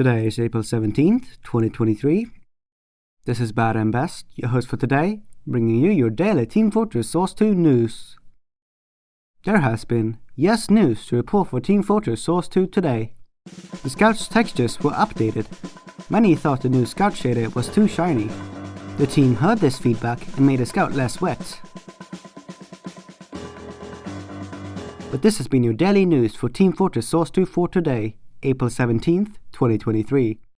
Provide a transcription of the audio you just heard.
Today is April 17th, 2023. This is Bad and Best, your host for today, bringing you your daily Team Fortress Source 2 news. There has been yes news to report for Team Fortress Source 2 today. The Scout's textures were updated. Many thought the new Scout shader was too shiny. The team heard this feedback and made the Scout less wet. But this has been your daily news for Team Fortress Source 2 for today, April 17th, 2023.